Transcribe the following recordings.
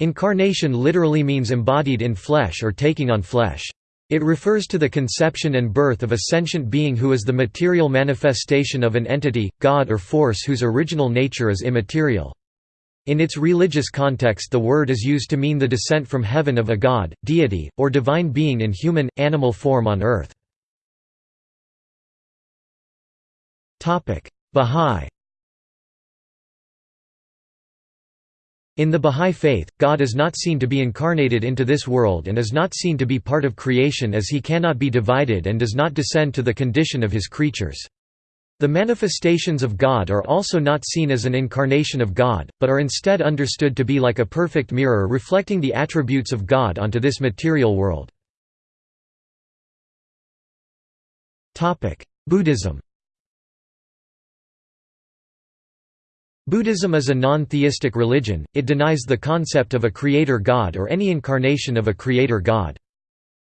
Incarnation literally means embodied in flesh or taking on flesh. It refers to the conception and birth of a sentient being who is the material manifestation of an entity, god or force whose original nature is immaterial. In its religious context the word is used to mean the descent from heaven of a god, deity, or divine being in human, animal form on earth. Bahá'í In the Bahá'í Faith, God is not seen to be incarnated into this world and is not seen to be part of creation as he cannot be divided and does not descend to the condition of his creatures. The manifestations of God are also not seen as an incarnation of God, but are instead understood to be like a perfect mirror reflecting the attributes of God onto this material world. Buddhism Buddhism is a non-theistic religion, it denies the concept of a creator god or any incarnation of a creator god.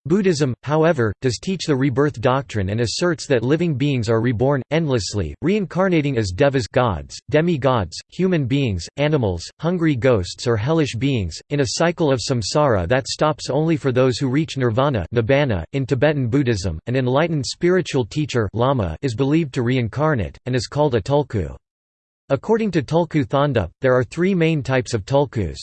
Buddhism, however, does teach the rebirth doctrine and asserts that living beings are reborn, endlessly, reincarnating as devas gods, demi-gods, human beings, animals, hungry ghosts or hellish beings, in a cycle of samsara that stops only for those who reach nirvana. .In Tibetan Buddhism, an enlightened spiritual teacher lama is believed to reincarnate, and is called a tulku. According to Tulku Thondup, there are three main types of tulkus.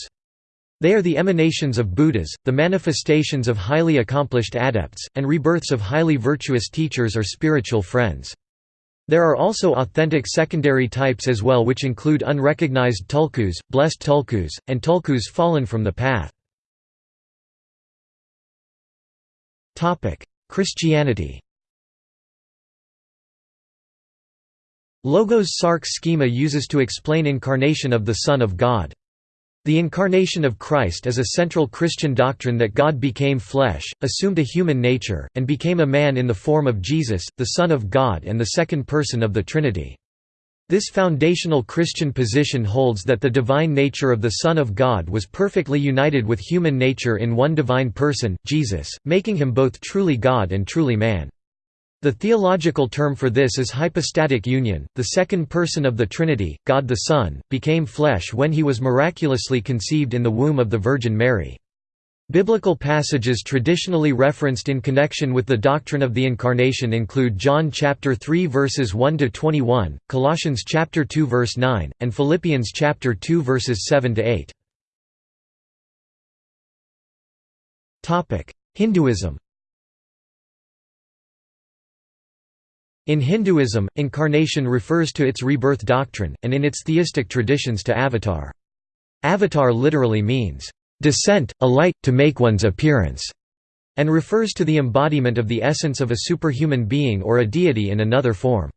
They are the emanations of Buddhas, the manifestations of highly accomplished adepts, and rebirths of highly virtuous teachers or spiritual friends. There are also authentic secondary types as well which include unrecognized tulkus, blessed tulkus, and tulkus fallen from the path. Christianity Logos Sarx schema uses to explain incarnation of the Son of God. The incarnation of Christ is a central Christian doctrine that God became flesh, assumed a human nature, and became a man in the form of Jesus, the Son of God and the second person of the Trinity. This foundational Christian position holds that the divine nature of the Son of God was perfectly united with human nature in one divine person, Jesus, making him both truly God and truly man. The theological term for this is hypostatic union. The second person of the Trinity, God the Son, became flesh when he was miraculously conceived in the womb of the Virgin Mary. Biblical passages traditionally referenced in connection with the doctrine of the incarnation include John chapter 3 verses 1 to 21, Colossians chapter 2 verse 9, and Philippians chapter 2 verses 7 to 8. Topic: Hinduism In Hinduism, incarnation refers to its rebirth doctrine, and in its theistic traditions to avatar. Avatar literally means, "...descent, a light, to make one's appearance", and refers to the embodiment of the essence of a superhuman being or a deity in another form.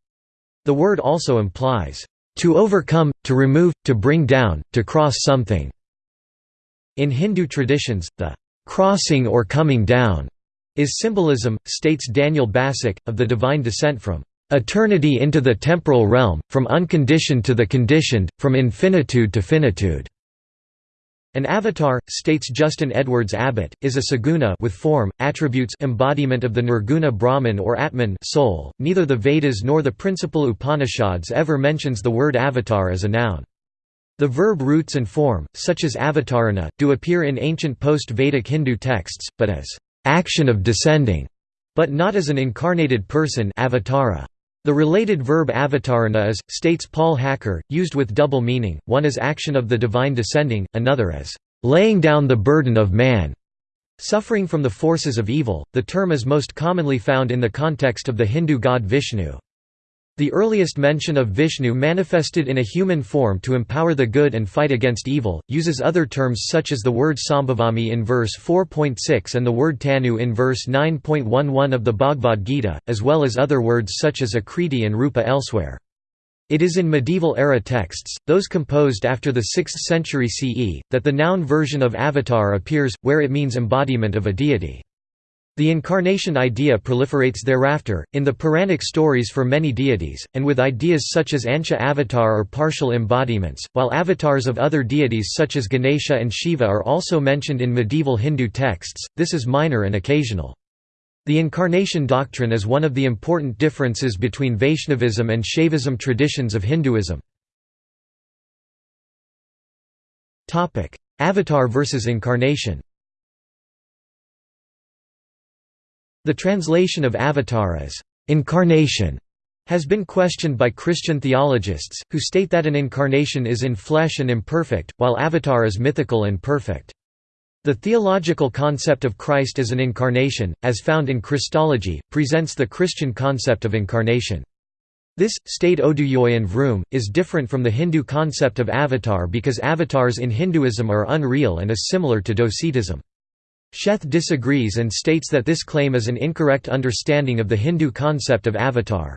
The word also implies, "...to overcome, to remove, to bring down, to cross something." In Hindu traditions, the "...crossing or coming down." Is symbolism, states Daniel Bassuk, of the divine descent from eternity into the temporal realm, from unconditioned to the conditioned, from infinitude to finitude. An avatar, states Justin Edwards Abbott, is a saguna with form, attributes embodiment of the nirguna Brahman or Atman soul. .Neither the Vedas nor the principal Upanishads ever mentions the word avatar as a noun. The verb roots and form, such as avatarana, do appear in ancient post-Vedic Hindu texts, but as action of descending, but not as an incarnated person avatara. The related verb avatarana is, states Paul Hacker, used with double meaning, one as action of the divine descending, another as laying down the burden of man. Suffering from the forces of evil, the term is most commonly found in the context of the Hindu god Vishnu. The earliest mention of Vishnu manifested in a human form to empower the good and fight against evil, uses other terms such as the word Sambhavami in verse 4.6 and the word Tanu in verse 9.11 of the Bhagavad Gita, as well as other words such as Akriti and Rupa elsewhere. It is in medieval-era texts, those composed after the 6th century CE, that the noun version of avatar appears, where it means embodiment of a deity. The incarnation idea proliferates thereafter, in the Puranic stories for many deities, and with ideas such as Ansha avatar or partial embodiments, while avatars of other deities such as Ganesha and Shiva are also mentioned in medieval Hindu texts, this is minor and occasional. The incarnation doctrine is one of the important differences between Vaishnavism and Shaivism traditions of Hinduism. Avatar versus Incarnation The translation of avatar as incarnation has been questioned by Christian theologists, who state that an incarnation is in flesh and imperfect, while avatar is mythical and perfect. The theological concept of Christ as an incarnation, as found in Christology, presents the Christian concept of incarnation. This, state Oduyoye and Vroom, is different from the Hindu concept of avatar because avatars in Hinduism are unreal and is similar to docetism. Sheth disagrees and states that this claim is an incorrect understanding of the Hindu concept of avatar.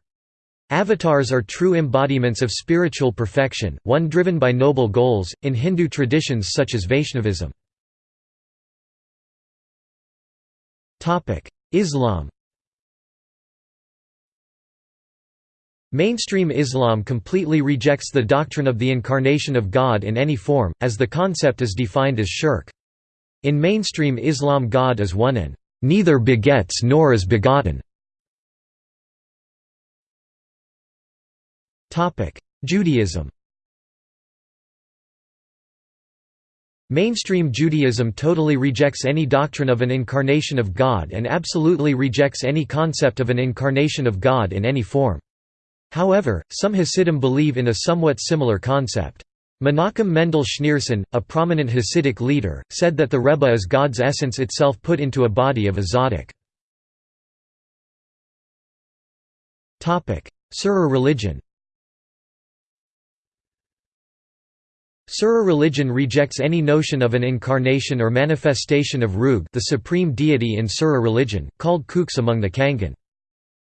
Avatars are true embodiments of spiritual perfection, one driven by noble goals, in Hindu traditions such as Vaishnavism. Islam Mainstream Islam completely rejects the doctrine of the incarnation of God in any form, as the concept is defined as shirk. In mainstream Islam God is one and neither begets nor is begotten. Judaism Mainstream Judaism totally rejects any doctrine of an incarnation of God and absolutely rejects any concept of an incarnation of God in any form. However, some Hasidim believe in a somewhat similar concept. Menachem Mendel Schneerson, a prominent Hasidic leader, said that the Rebbe is God's essence itself put into a body of a tzaddik. Sura religion Sura religion rejects any notion of an incarnation or manifestation of Rug the supreme deity in Sura religion, called Kooks among the Kangan.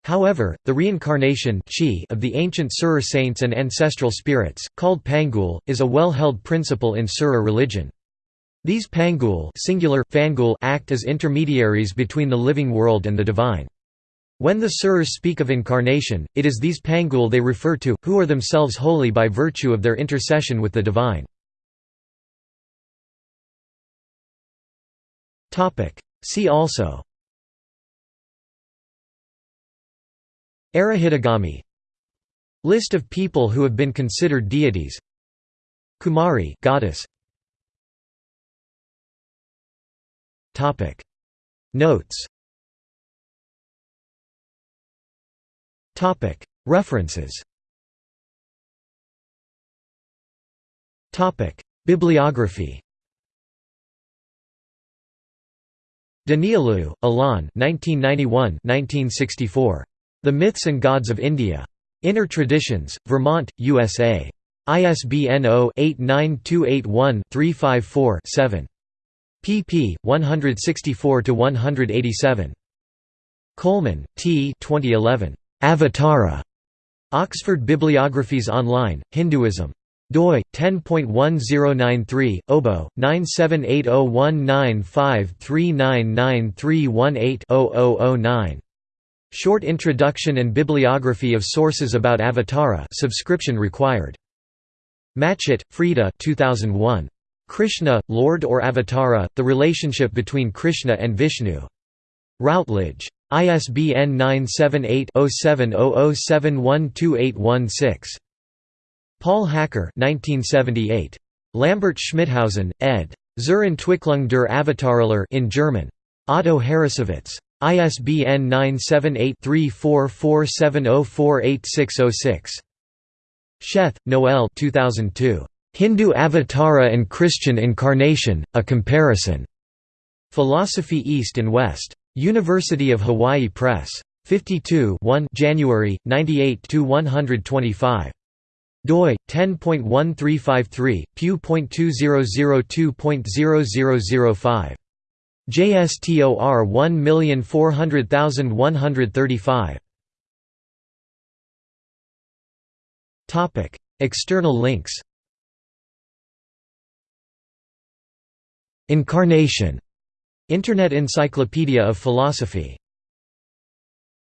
However, the reincarnation of the ancient Sura saints and ancestral spirits, called Pangul, is a well-held principle in Sura religion. These Pangul singular, Fangul act as intermediaries between the living world and the divine. When the Suras speak of incarnation, it is these Pangul they refer to, who are themselves holy by virtue of their intercession with the divine. See also Arahitagami. List of people who have been considered deities. Kumari goddess. Topic. Notes. Topic. References. Topic. Bibliography. Danielou, Alain 1991 1964 the Myths and Gods of India. Inner Traditions, Vermont, USA. ISBN 0-89281-354-7. pp. 164–187. Coleman, T. 2011. Avatara. Oxford Bibliographies Online, Hinduism. doi 10.1093 obo 9780195399318-0009 Short Introduction and Bibliography of Sources about Avatara subscription required. Matchett, Freda 2001. Krishna, Lord or Avatara, The Relationship Between Krishna and Vishnu. Routledge. ISBN 978-0700712816. Paul Hacker 1978. Lambert Schmithausen, ed. Zur Entwicklung der Avataralehre in German. Otto Harrassowitz. ISBN 978-3447048606. Sheth, Noel 2002. Hindu Avatara and Christian Incarnation, A Comparison. Philosophy East and West. University of Hawaii Press. 52 1 January, 98–125. doi, 10.1353, pew.2002.0005. JSTOR 1400135 Topic External links. Incarnation. Internet Encyclopedia of Philosophy